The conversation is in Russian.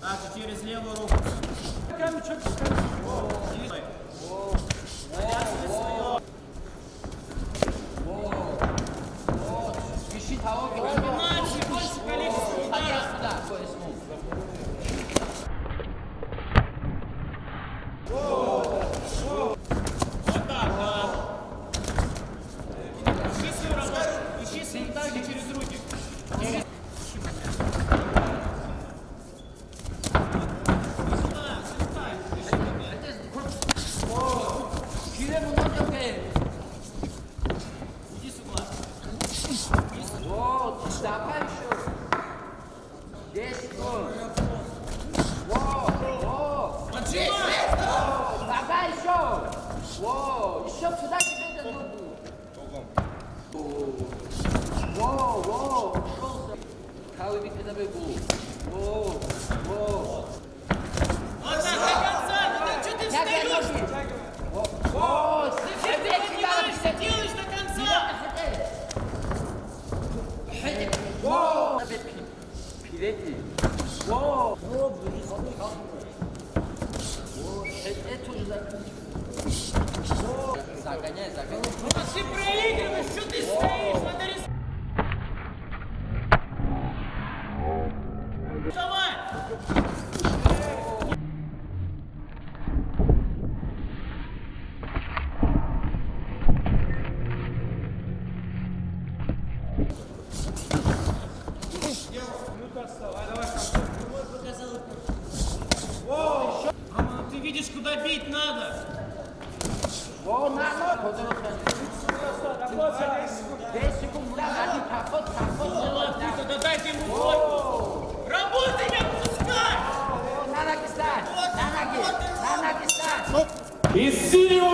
Так, и через левую руку. Камчик, камчик. Whoa! сзади, через руки. Через... Давай еще. Десять. Во, во. Поджимай. Давай еще. Во, еще сюда. Ça a gagné, ça a gagné. видишь, куда бить надо. О, надо. Вот он. Да дайте ему корпус. Работай, не отпускай! На ноги стать! На ноги! На ноги стать! И синего